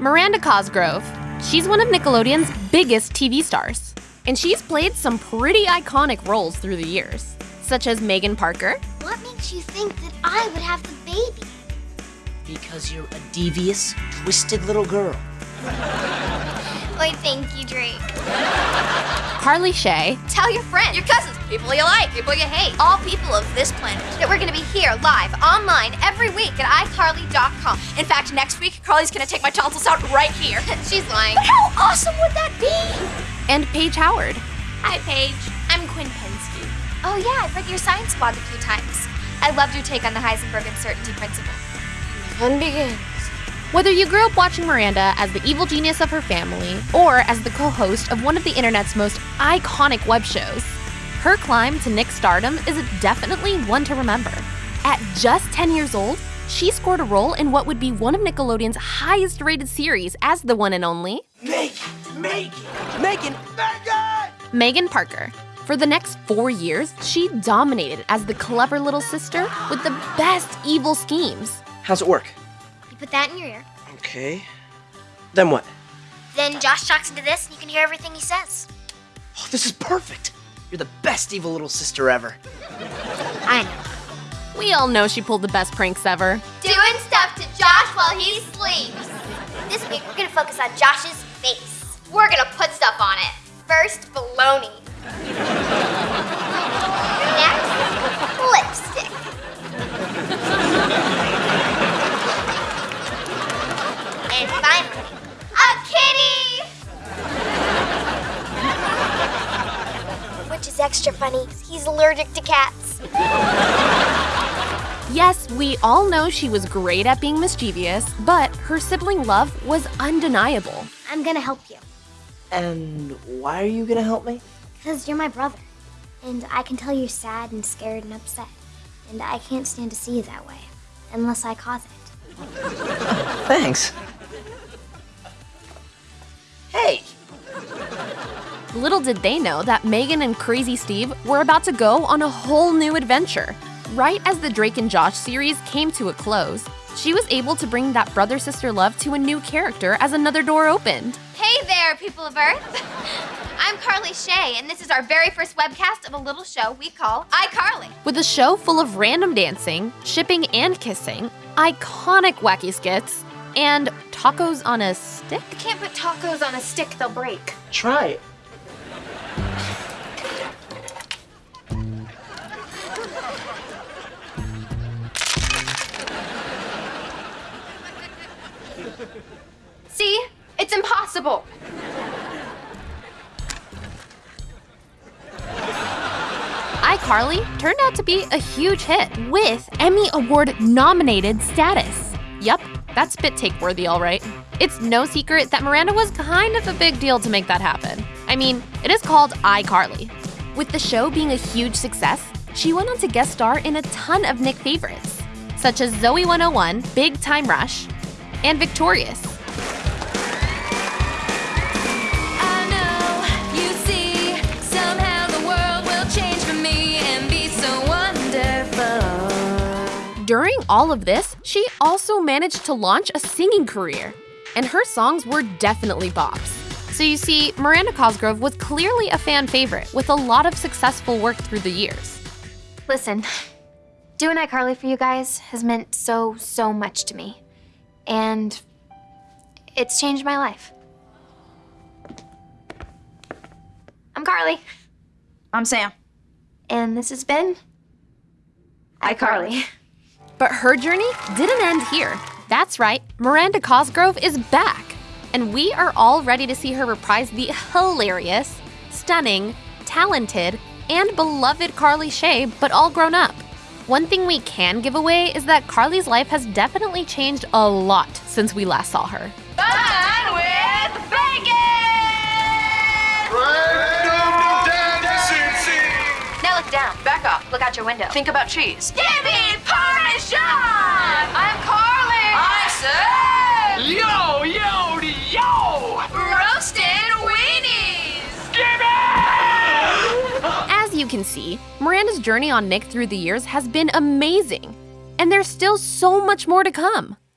Miranda Cosgrove. She's one of Nickelodeon's biggest TV stars. And she's played some pretty iconic roles through the years, such as Megan Parker. What makes you think that I would have the baby? Because you're a devious, twisted little girl. Why, thank you, Drake. Carly Shay. Tell your friends, your cousins, people you like, people you hate, all people of this planet, that we're gonna be here live, online, every week at iCarly.com. In fact, next week, Carly's gonna take my tonsils out right here. She's lying. But how awesome would that be? And Paige Howard. Hi, Paige. I'm Quinn Pensky. Oh, yeah, I've read your science blog a few times. I loved your take on the Heisenberg uncertainty principle. Fun begins. Whether you grew up watching Miranda as the evil genius of her family or as the co host of one of the internet's most iconic web shows, her climb to Nick stardom is definitely one to remember. At just 10 years old, she scored a role in what would be one of Nickelodeon's highest rated series as the one and only Megan! Megan! Megan! Megan! Megan Parker. For the next four years, she dominated as the clever little sister with the best evil schemes. How's it work? You put that in your ear. Okay. Then what? Then Josh talks into this and you can hear everything he says. Oh, this is perfect! You're the best evil little sister ever. I know. We all know she pulled the best pranks ever. Doing stuff to Josh while he sleeps. This week, we're gonna focus on Josh's face. We're gonna put stuff on it. First, baloney. Extra funny, 'cause he's allergic to cats. Yes, we all know she was great at being mischievous, but her sibling love was undeniable. I'm gonna help you. And why are you gonna help me? Because you're my brother. And I can tell you're sad and scared and upset. And I can't stand to see you that way. Unless I cause it. Thanks. Little did they know that Megan and Crazy Steve were about to go on a whole new adventure. Right as the Drake and Josh series came to a close, she was able to bring that brother sister love to a new character as another door opened. Hey there, people of Earth. I'm Carly Shay, and this is our very first webcast of a little show we call iCarly. With a show full of random dancing, shipping and kissing, iconic wacky skits, and tacos on a stick? You can't put tacos on a stick, they'll break. Try it. See? It's impossible. iCarly turned out to be a huge hit with Emmy Award nominated status. Yup, that's spit take worthy, all right. It's no secret that Miranda was kind of a big deal to make that happen. I mean, it is called iCarly. With the show being a huge success, she went on to guest star in a ton of Nick favorites, such as Zoey 101, Big Time Rush, and Victorious. I know you see somehow the world will change for me and be so wonderful. During all of this, she also managed to launch a singing career, and her songs were definitely bops. So you see, Miranda Cosgrove was clearly a fan favorite with a lot of successful work through the years. Listen, doing iCarly for you guys has meant so, so much to me. And it's changed my life. I'm Carly, I'm Sam. and this has been iCarly. But her journey didn't end here. That's right, Miranda Cosgrove is back. And we are all ready to see her reprise the hilarious, stunning, talented, and beloved Carly Shay, but all grown up. One thing we can give away is that Carly's life has definitely changed a lot since we last saw her. Fun with Now look down. Back off. Look out your window. Think about cheese. Give me Parmesan! I'm Carly! I said! Yo, yo, yo! Can see, Miranda's journey on Nick through the years has been amazing. And there's still so much more to come.